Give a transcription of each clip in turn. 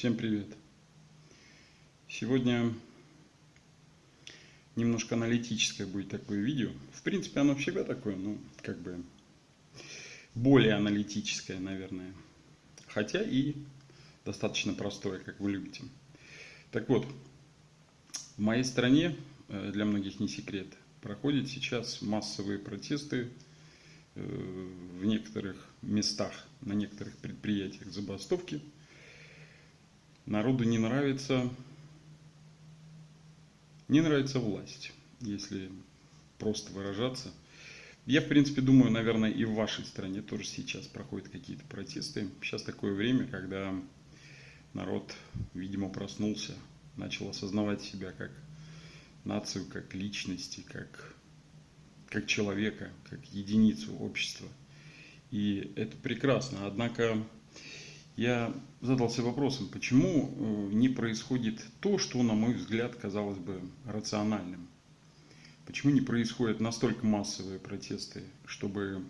Всем привет! Сегодня немножко аналитическое будет такое видео. В принципе, оно всегда такое, ну, как бы более аналитическое, наверное. Хотя и достаточно простое, как вы любите. Так вот, в моей стране, э, для многих не секрет, проходят сейчас массовые протесты э, в некоторых местах, на некоторых предприятиях забастовки – народу не нравится, не нравится власть, если просто выражаться. Я, в принципе, думаю, наверное, и в вашей стране тоже сейчас проходят какие-то протесты. Сейчас такое время, когда народ, видимо, проснулся, начал осознавать себя как нацию, как личности, как, как человека, как единицу общества. И это прекрасно. Однако я задался вопросом, почему э, не происходит то, что, на мой взгляд, казалось бы рациональным. Почему не происходят настолько массовые протесты, чтобы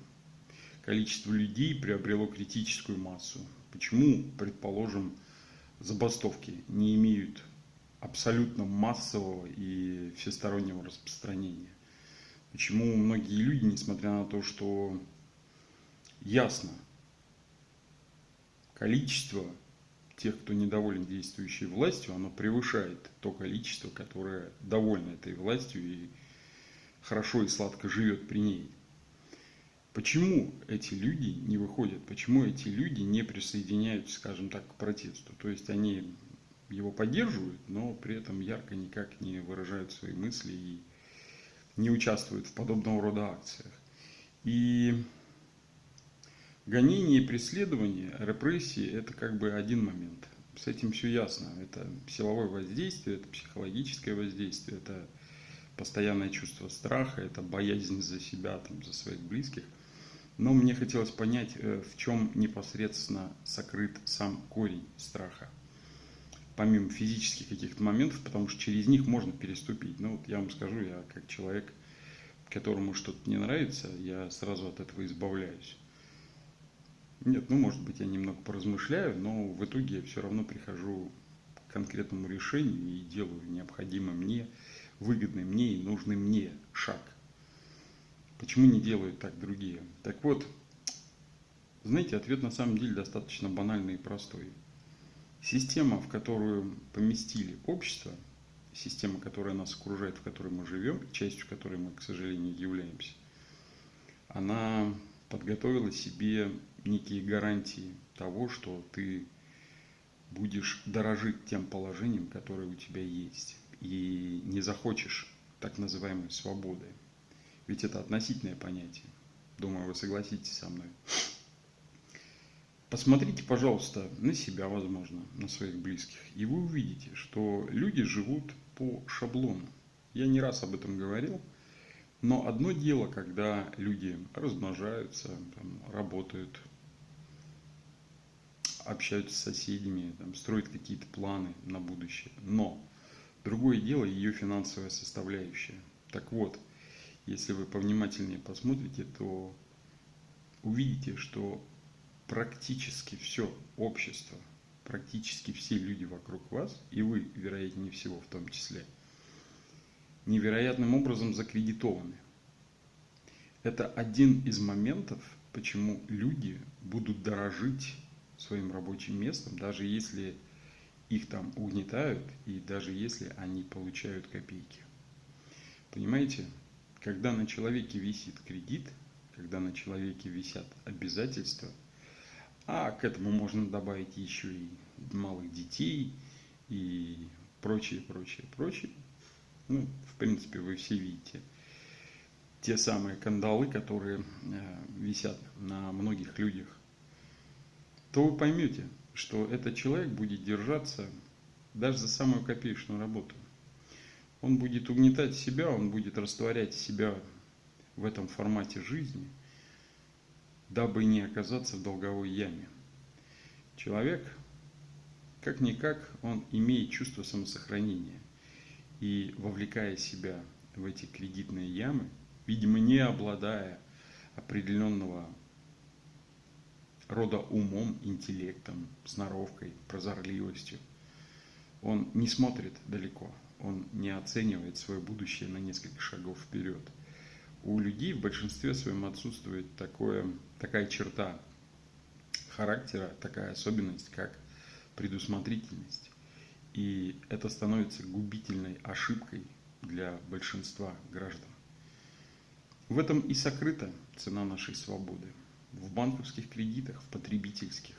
количество людей приобрело критическую массу? Почему, предположим, забастовки не имеют абсолютно массового и всестороннего распространения? Почему многие люди, несмотря на то, что ясно, количество тех, кто недоволен действующей властью, оно превышает то количество, которое довольно этой властью и хорошо и сладко живет при ней. Почему эти люди не выходят, почему эти люди не присоединяются, скажем так, к протесту? То есть они его поддерживают, но при этом ярко никак не выражают свои мысли и не участвуют в подобного рода акциях. И Гонение и преследование, репрессии – это как бы один момент. С этим все ясно. Это силовое воздействие, это психологическое воздействие, это постоянное чувство страха, это боязнь за себя, там, за своих близких. Но мне хотелось понять, э, в чем непосредственно сокрыт сам корень страха. Помимо физических каких-то моментов, потому что через них можно переступить. Ну вот я вам скажу, я как человек, которому что-то не нравится, я сразу от этого избавляюсь. Нет, ну может быть я немного поразмышляю, но в итоге я все равно прихожу к конкретному решению и делаю необходимый мне, выгодный мне и нужный мне шаг. Почему не делают так другие? Так вот, знаете, ответ на самом деле достаточно банальный и простой. Система, в которую поместили общество, система, которая нас окружает, в которой мы живем, частью которой мы, к сожалению, являемся, она подготовила себе некие гарантии того, что ты будешь дорожить тем положением, которое у тебя есть, и не захочешь так называемой свободы. Ведь это относительное понятие. Думаю, вы согласитесь со мной. Посмотрите, пожалуйста, на себя, возможно, на своих близких, и вы увидите, что люди живут по шаблону. Я не раз об этом говорил. Но одно дело, когда люди размножаются, там, работают, общаются с соседями, там, строят какие-то планы на будущее. Но другое дело ее финансовая составляющая. Так вот, если вы повнимательнее посмотрите, то увидите, что практически все общество, практически все люди вокруг вас, и вы, вероятнее всего, в том числе – невероятным образом закредитованы. Это один из моментов, почему люди будут дорожить своим рабочим местом, даже если их там угнетают и даже если они получают копейки. Понимаете, когда на человеке висит кредит, когда на человеке висят обязательства, а к этому можно добавить еще и малых детей и прочее, прочее, прочее, ну, в принципе, вы все видите те самые кандалы, которые э, висят на многих людях, то вы поймете, что этот человек будет держаться даже за самую копеечную работу. Он будет угнетать себя, он будет растворять себя в этом формате жизни, дабы не оказаться в долговой яме. Человек, как-никак, он имеет чувство самосохранения – и вовлекая себя в эти кредитные ямы, видимо, не обладая определенного рода умом, интеллектом, сноровкой, прозорливостью. Он не смотрит далеко, он не оценивает свое будущее на несколько шагов вперед. У людей в большинстве своем отсутствует такое, такая черта характера, такая особенность, как предусмотрительность. И это становится губительной ошибкой для большинства граждан. В этом и сокрыта цена нашей свободы. В банковских кредитах, в потребительских,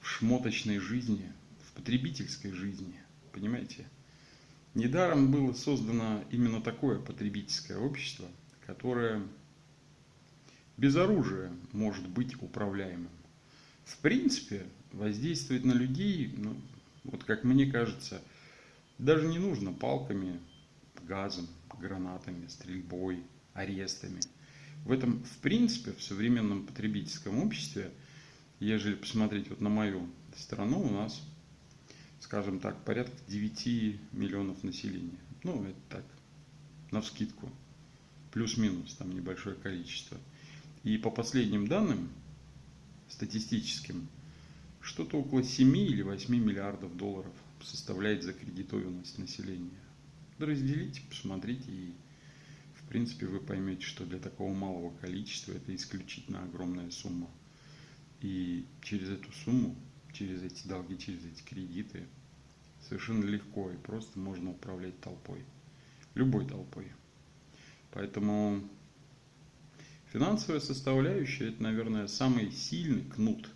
в шмоточной жизни, в потребительской жизни. Понимаете? Недаром было создано именно такое потребительское общество, которое без оружия может быть управляемым. В принципе, воздействовать на людей, ну, вот как мне кажется, даже не нужно палками, газом, гранатами, стрельбой, арестами. В этом, в принципе, в современном потребительском обществе, ежели посмотреть вот на мою страну, у нас, скажем так, порядка 9 миллионов населения. Ну, это так, на вскидку. Плюс-минус, там небольшое количество. И по последним данным, статистическим, что-то около 7 или 8 миллиардов долларов составляет закредитованность населения. Разделите, посмотрите, и в принципе вы поймете, что для такого малого количества это исключительно огромная сумма. И через эту сумму, через эти долги, через эти кредиты совершенно легко и просто можно управлять толпой. Любой толпой. Поэтому финансовая составляющая – это, наверное, самый сильный кнут.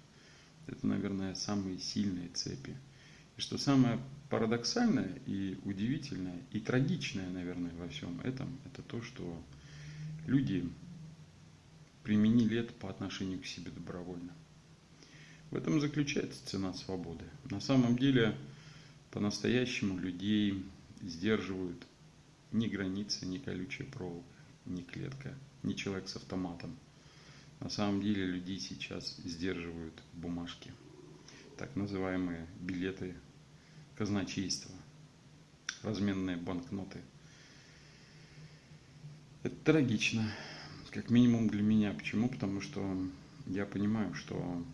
Это, наверное, самые сильные цепи. И что самое парадоксальное и удивительное, и трагичное, наверное, во всем этом, это то, что люди применили это по отношению к себе добровольно. В этом заключается цена свободы. На самом деле, по-настоящему людей сдерживают ни границы, ни колючая проволока, ни клетка, ни человек с автоматом. На самом деле людей сейчас сдерживают бумажки, так называемые билеты казначейства, разменные банкноты. Это трагично, как минимум для меня. Почему? Потому что я понимаю, что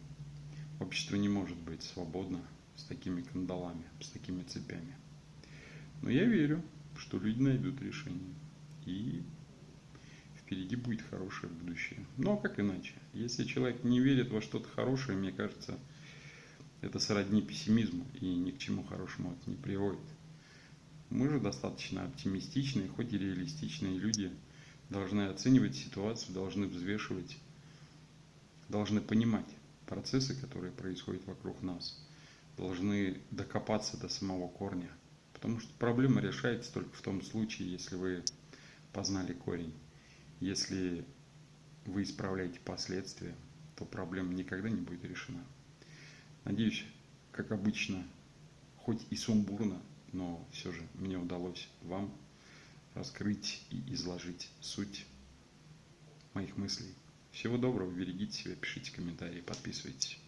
общество не может быть свободно с такими кандалами, с такими цепями. Но я верю, что люди найдут решение. И впереди будет хорошее будущее. Ну а как иначе? Если человек не верит во что-то хорошее, мне кажется, это сродни пессимизму и ни к чему хорошему это не приводит. Мы же достаточно оптимистичные, хоть и реалистичные люди, должны оценивать ситуацию, должны взвешивать, должны понимать процессы, которые происходят вокруг нас, должны докопаться до самого корня. Потому что проблема решается только в том случае, если вы познали корень. Если вы исправляете последствия, то проблема никогда не будет решена. Надеюсь, как обычно, хоть и сумбурно, но все же мне удалось вам раскрыть и изложить суть моих мыслей. Всего доброго, берегите себя, пишите комментарии, подписывайтесь.